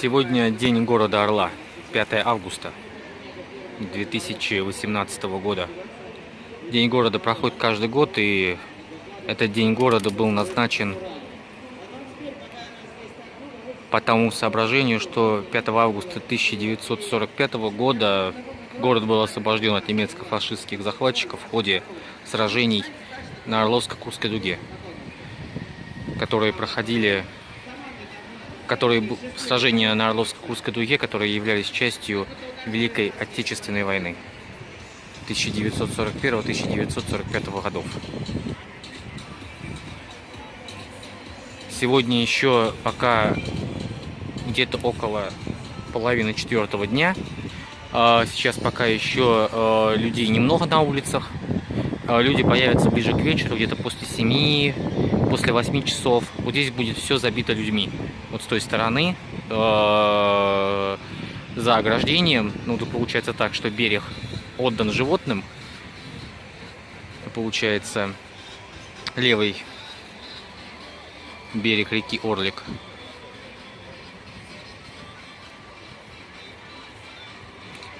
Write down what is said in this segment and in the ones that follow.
Сегодня день города Орла, 5 августа 2018 года. День города проходит каждый год, и этот день города был назначен по тому соображению, что 5 августа 1945 года город был освобожден от немецко-фашистских захватчиков в ходе сражений на Орловско-Курской дуге, которые проходили которые сражения на Орловско-Курской дуге, которые являлись частью Великой Отечественной войны 1941-1945 годов. Сегодня еще пока где-то около половины четвертого дня. А, сейчас пока еще а, людей немного на улицах. А, люди появятся ближе к вечеру, где-то после 7, после 8 часов. Вот здесь будет все забито людьми. Вот с той стороны, за ограждением, ну тут получается так, что берег отдан животным. Получается левый берег реки Орлик.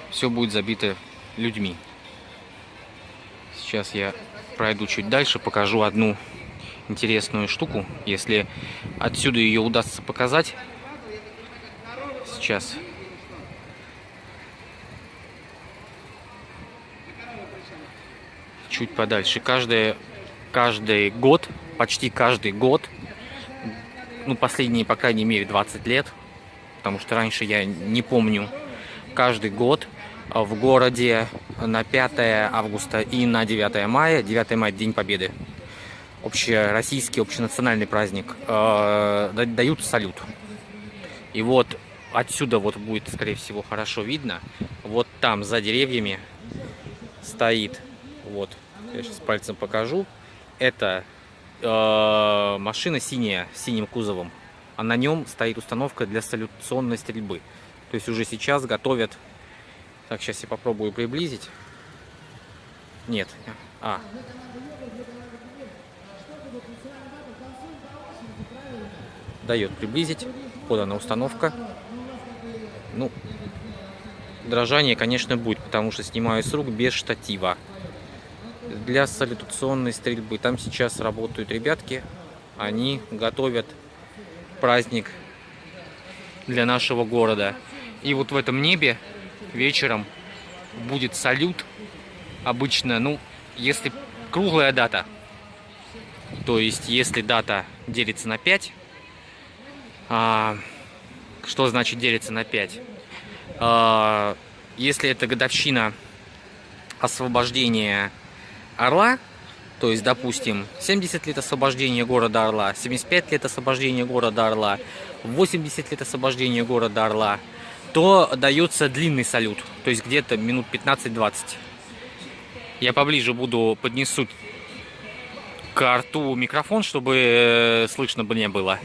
Все будет забито людьми. Сейчас я пройду чуть дальше, покажу одну интересную штуку. Если отсюда ее удастся показать. Сейчас. Чуть подальше. Каждый, каждый год, почти каждый год, ну, последние, по крайней мере, 20 лет, потому что раньше я не помню, каждый год в городе на 5 августа и на 9 мая. 9 мая – День Победы. Общероссийский, общенациональный праздник. Э, дают салют. И вот отсюда вот будет, скорее всего, хорошо видно. Вот там, за деревьями, стоит, вот, я сейчас пальцем покажу. Это э, машина синяя, с синим кузовом. А на нем стоит установка для салютационной стрельбы. То есть уже сейчас готовят так, сейчас я попробую приблизить. Нет. А. Дает приблизить. Подана установка. Ну, дрожание, конечно, будет, потому что снимаю с рук без штатива. Для салютационной стрельбы. Там сейчас работают ребятки. Они готовят праздник для нашего города. И вот в этом небе вечером будет салют. Обычно, ну, если круглая дата, то есть если дата делится на 5, а, что значит делится на 5? А, если это годовщина освобождения Орла, то есть, допустим, 70 лет освобождения города Орла, 75 лет освобождения города Орла, 80 лет освобождения города Орла – то дается длинный салют, то есть где-то минут 15-20. Я поближе буду поднесу к рту микрофон, чтобы э, слышно бы не было.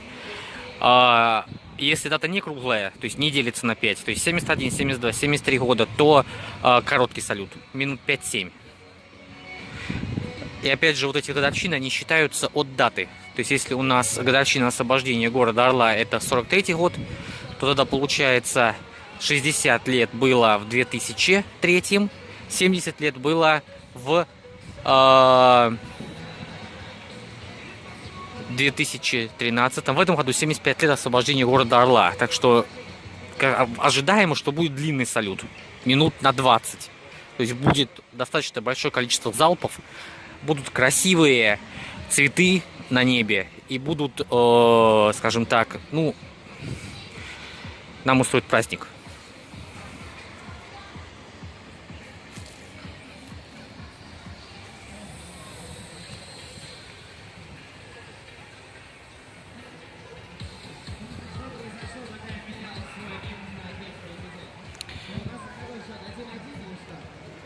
А, если дата не круглая, то есть не делится на 5, то есть 71, 72, 73 года, то а, короткий салют, минут 5-7. И опять же, вот эти годовщины, они считаются от даты. То есть, если у нас годовщина освобождения города Орла это 43 год, то тогда получается 60 лет было в 2003, 70 лет было в э, 2013. В этом году 75 лет освобождения города Орла. Так что ожидаемо, что будет длинный салют. Минут на 20. То есть будет достаточно большое количество залпов. Будут красивые цветы на небе. И будут, э, скажем так, ну, нам устроит праздник.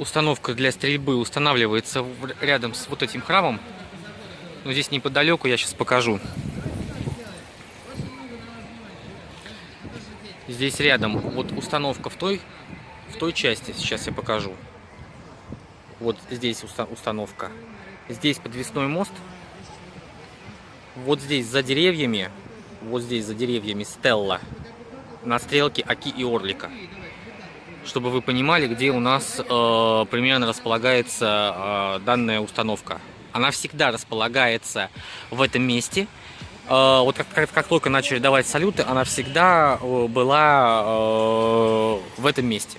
Установка для стрельбы устанавливается рядом с вот этим храмом. Но здесь неподалеку я сейчас покажу. Здесь рядом вот установка в той, в той части, сейчас я покажу. Вот здесь установка. Здесь подвесной мост. Вот здесь за деревьями, вот здесь за деревьями Стелла. на стрелке Аки и Орлика. Чтобы вы понимали, где у нас э, примерно располагается э, данная установка. Она всегда располагается в этом месте. Э, вот как, как, как только начали давать салюты, она всегда э, была э, в этом месте.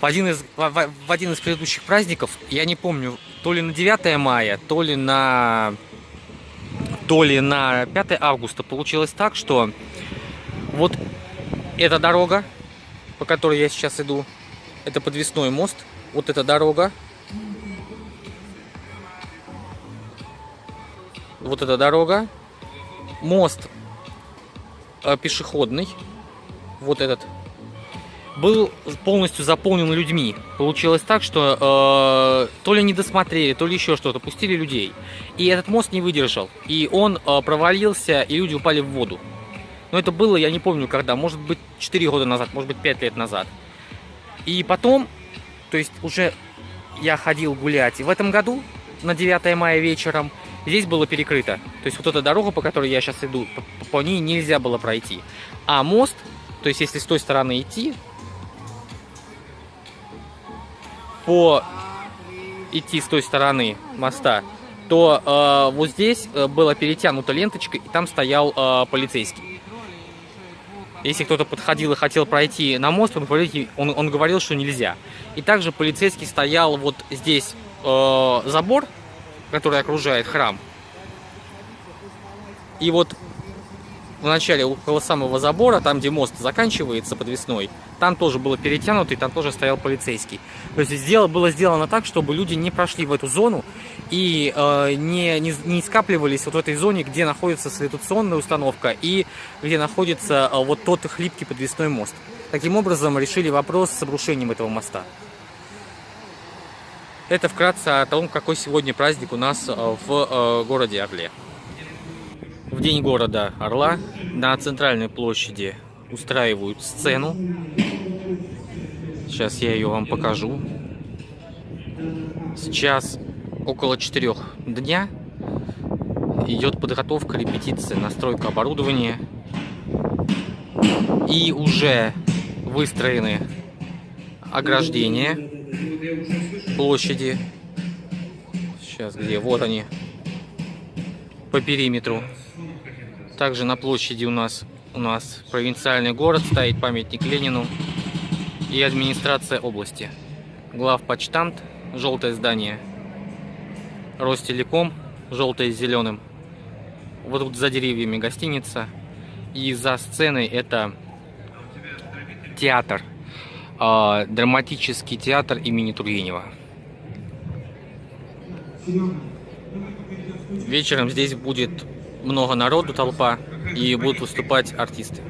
В один, из, в, в один из предыдущих праздников, я не помню, то ли на 9 мая, то ли на то ли на 5 августа получилось так, что вот эта дорога, по которой я сейчас иду, это подвесной мост, вот эта дорога, вот эта дорога, мост э, пешеходный, вот этот, был полностью заполнен людьми. Получилось так, что э, то ли не досмотрели, то ли еще что-то, пустили людей. И этот мост не выдержал. И он э, провалился, и люди упали в воду. Но это было, я не помню когда, может быть 4 года назад, может быть 5 лет назад. И потом, то есть уже я ходил гулять. И в этом году, на 9 мая вечером, здесь было перекрыто. То есть вот эта дорога, по которой я сейчас иду, по, по ней нельзя было пройти. А мост, то есть если с той стороны идти, по идти с той стороны моста, то э, вот здесь э, было перетянута ленточка, и там стоял э, полицейский. Если кто-то подходил и хотел пройти на мост, он, он, он говорил, что нельзя. И также полицейский стоял вот здесь э, забор, который окружает храм. И вот в начале около самого забора, там где мост заканчивается подвесной, там тоже было перетянуто, и там тоже стоял полицейский. То есть сделано, было сделано так, чтобы люди не прошли в эту зону и э, не, не, не скапливались вот в этой зоне, где находится салютационная установка и где находится э, вот тот хлипкий подвесной мост. Таким образом решили вопрос с обрушением этого моста. Это вкратце о том, какой сегодня праздник у нас э, в э, городе Орле. В день города Орла на центральной площади устраивают сцену. Сейчас я ее вам покажу. Сейчас около четырех дня идет подготовка, репетиция, настройка оборудования. И уже выстроены ограждения площади. Сейчас где? Вот они. По периметру. Также на площади у нас, у нас провинциальный город, стоит памятник Ленину и администрация области. Главпочтамт, желтое здание. Ростелеком, желтое с зеленым. Вот тут за деревьями гостиница. И за сценой это театр. Э, драматический театр имени Тургенева. Вечером здесь будет много народу, толпа, и будут выступать артисты.